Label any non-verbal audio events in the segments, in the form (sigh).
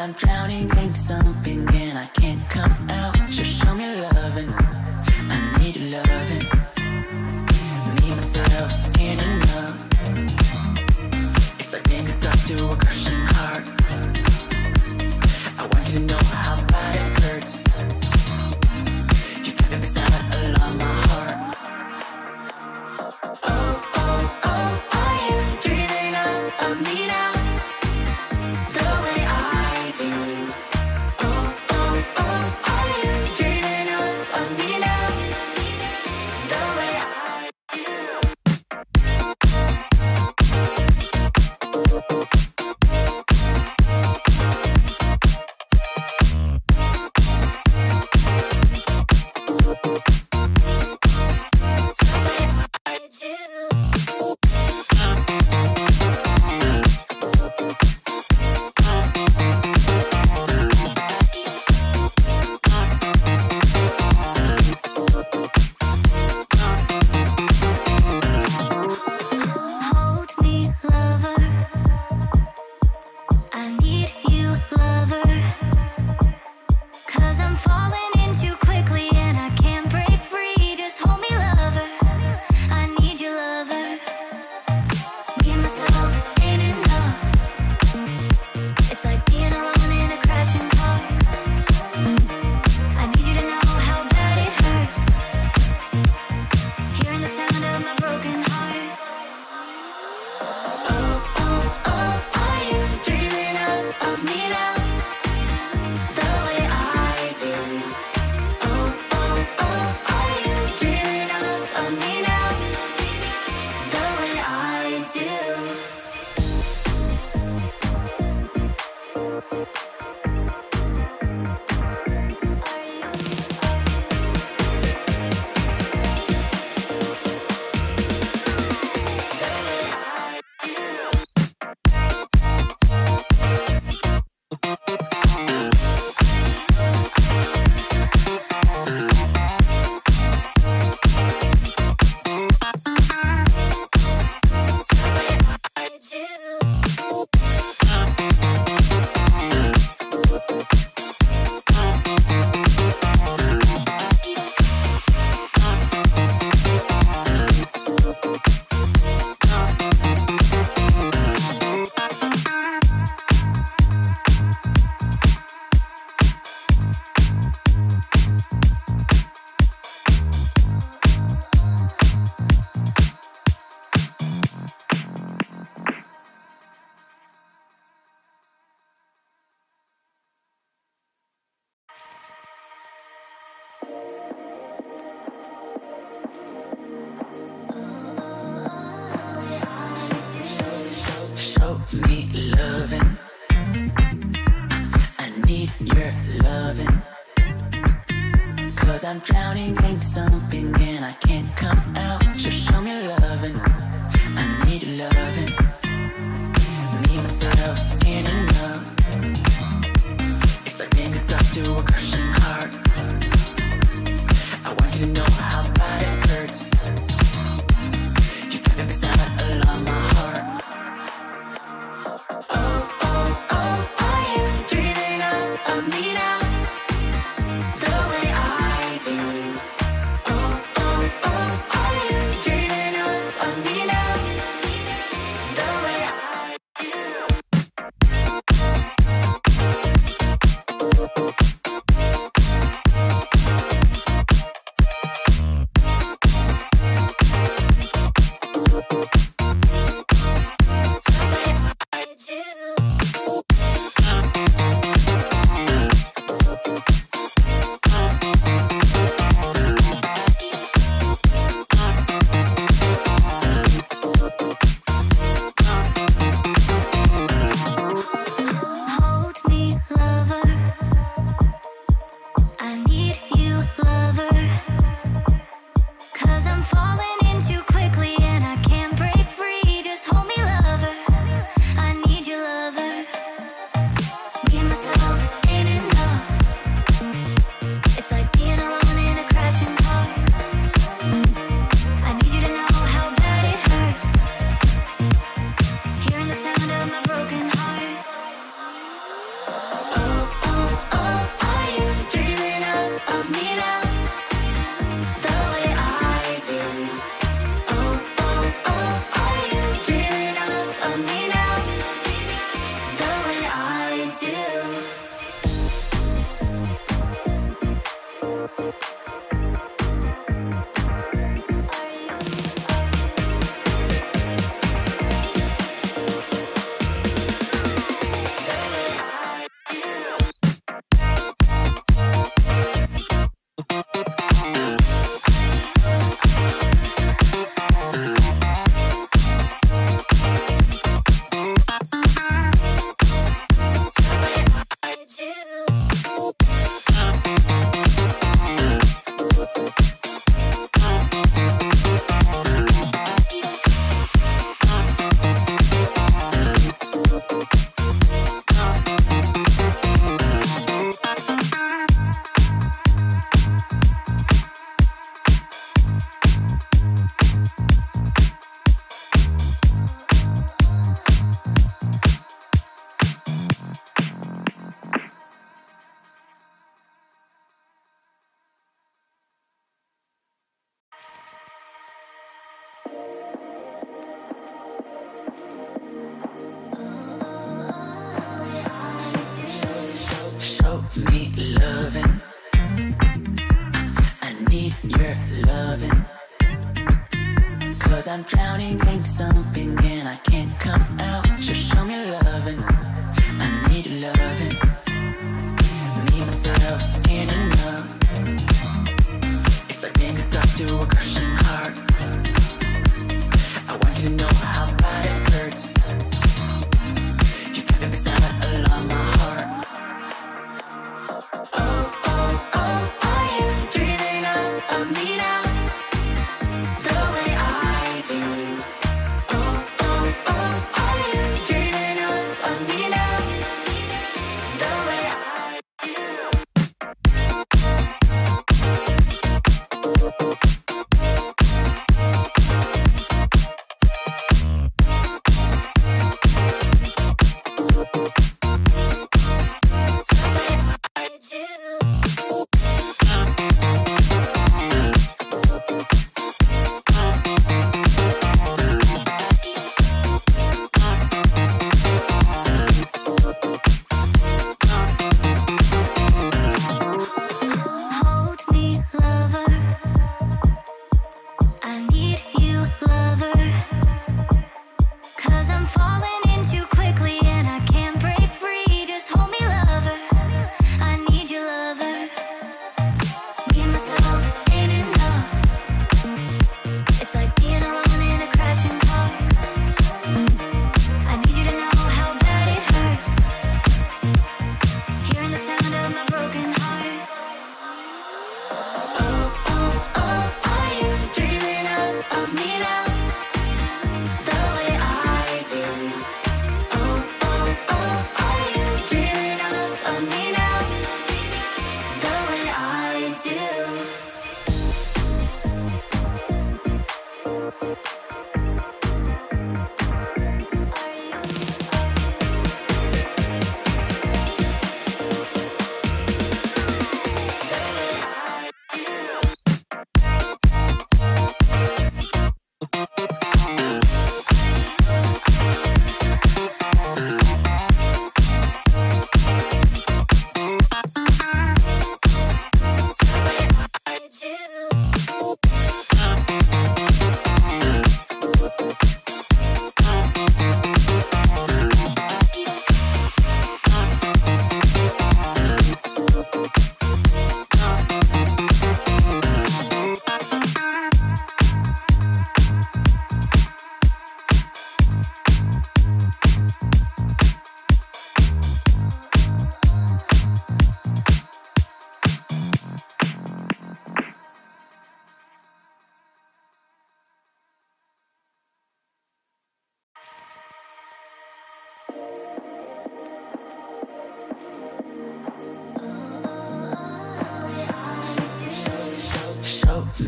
I'm drowning in something and I can't come out. Just show me love and I'm drowning in some Cause I'm drowning in something and I can't come out. Just show me loving, I need loving. Me, myself, and enough It's like being a doctor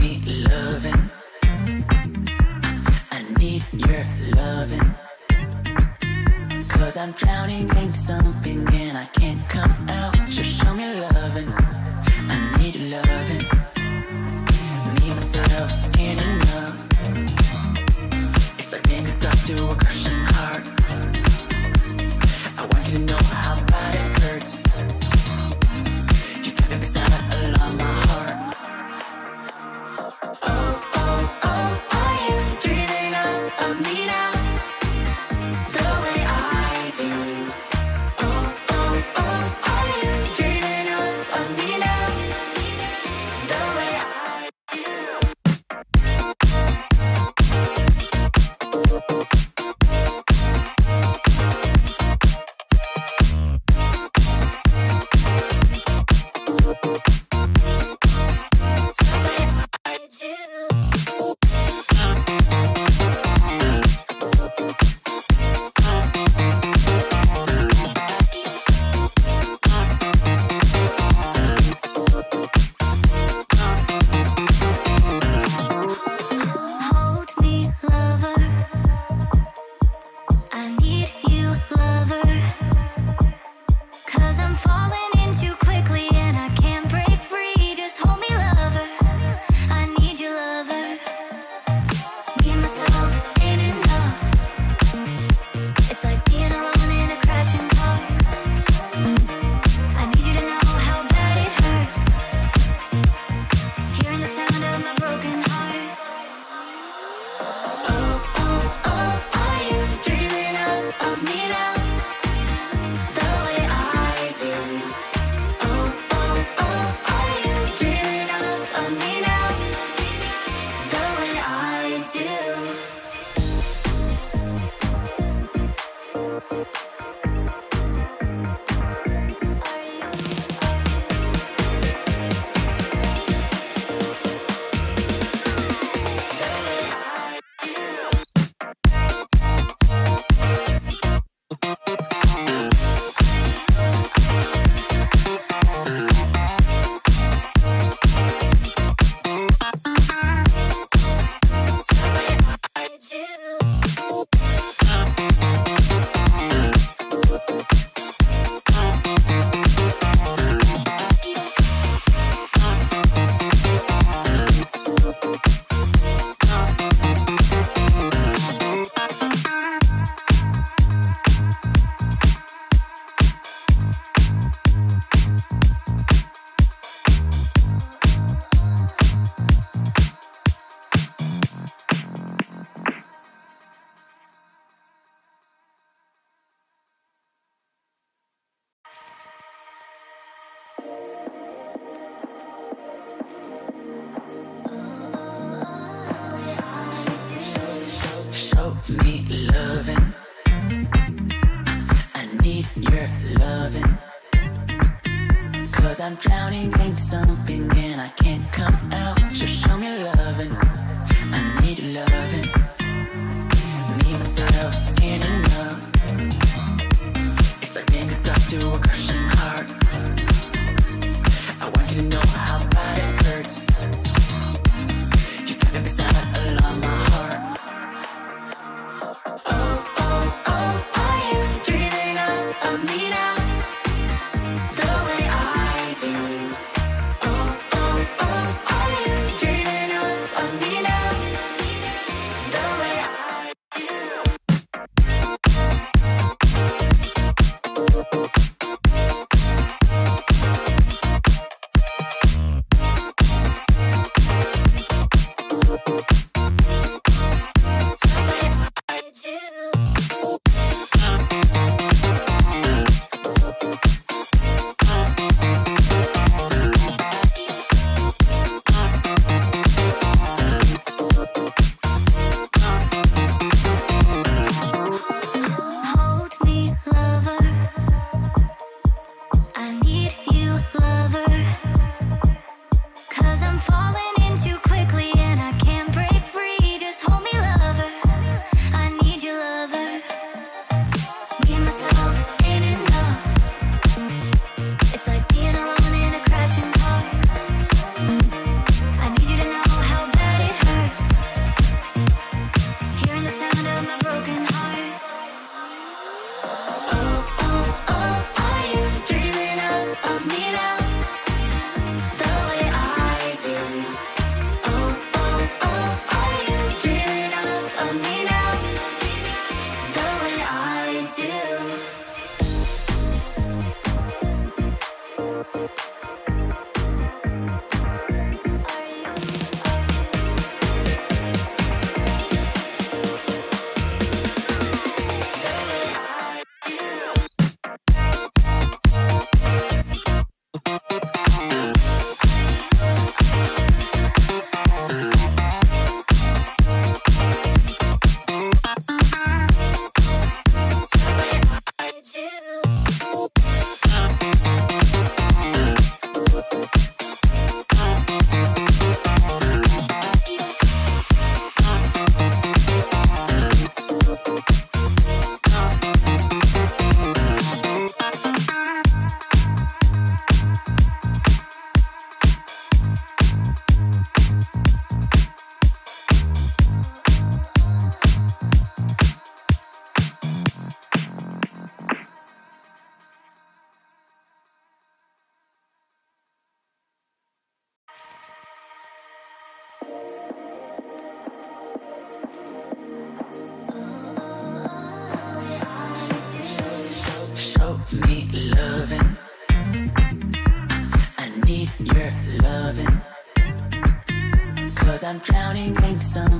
need loving. I need your. Cause I'm drowning in something and I can't come out. Cause I'm drowning in something and I can't come out. So show me love and to (laughs) down and make some